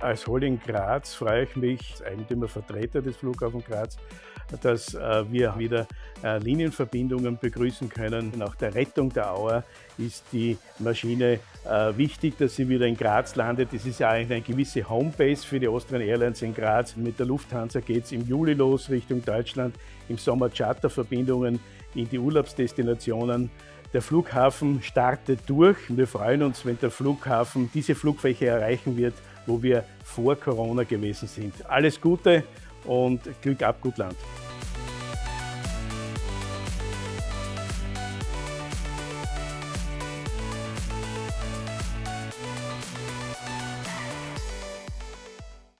Als Holding Graz freue ich mich, als Eigentümervertreter des Flughafens Graz, dass äh, wir wieder äh, Linienverbindungen begrüßen können. Nach der Rettung der Auer ist die Maschine äh, wichtig, dass sie wieder in Graz landet. Das ist ja eigentlich eine gewisse Homebase für die Austrian Airlines in Graz. Mit der Lufthansa geht es im Juli los Richtung Deutschland, im Sommer Charterverbindungen in die Urlaubsdestinationen. Der Flughafen startet durch. Wir freuen uns, wenn der Flughafen diese Flugfläche erreichen wird, wo wir vor Corona gewesen sind. Alles Gute und Glück ab, gut Land.